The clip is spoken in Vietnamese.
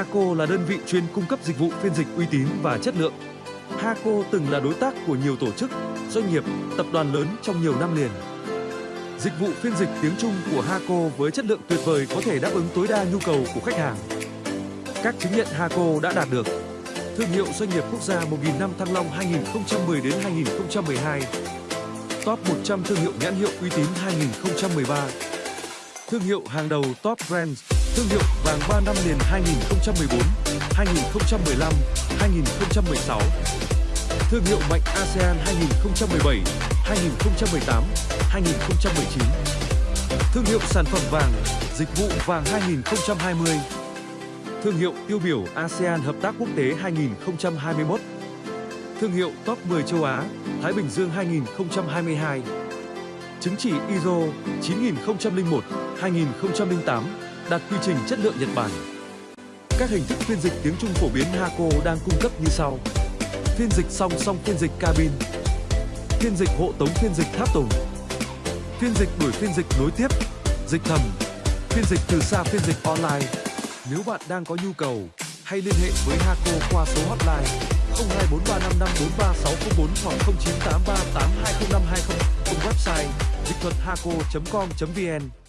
Haco là đơn vị chuyên cung cấp dịch vụ phiên dịch uy tín và chất lượng. Haco từng là đối tác của nhiều tổ chức, doanh nghiệp, tập đoàn lớn trong nhiều năm liền. Dịch vụ phiên dịch tiếng Trung của Haco với chất lượng tuyệt vời có thể đáp ứng tối đa nhu cầu của khách hàng. Các chứng nhận Haco đã đạt được Thương hiệu doanh nghiệp quốc gia 1000 năm Thăng Long 2010 đến 2012 Top 100 thương hiệu nhãn hiệu uy tín 2013 Thương hiệu hàng đầu Top Brands Thương hiệu vàng 3 năm liền 2014, 2015, 2016 Thương hiệu mạnh ASEAN 2017, 2018, 2019 Thương hiệu sản phẩm vàng, dịch vụ vàng 2020 Thương hiệu tiêu biểu ASEAN Hợp tác Quốc tế 2021 Thương hiệu Top 10 châu Á, Thái Bình Dương 2022 Chứng chỉ ISO 9001, 2008 đạt quy trình chất lượng Nhật Bản. Các hình thức phiên dịch tiếng Trung phổ biến Haco đang cung cấp như sau. Phiên dịch song song phiên dịch cabin. Phiên dịch hộ tống phiên dịch tháp tùng. Phiên dịch đuổi phiên dịch nối tiếp Dịch thầm. Phiên dịch từ xa phiên dịch online. Nếu bạn đang có nhu cầu, hãy liên hệ với Haco qua số hotline 0243554364 hoặc 0983820520 cùng website dịch thuật haco.com.vn.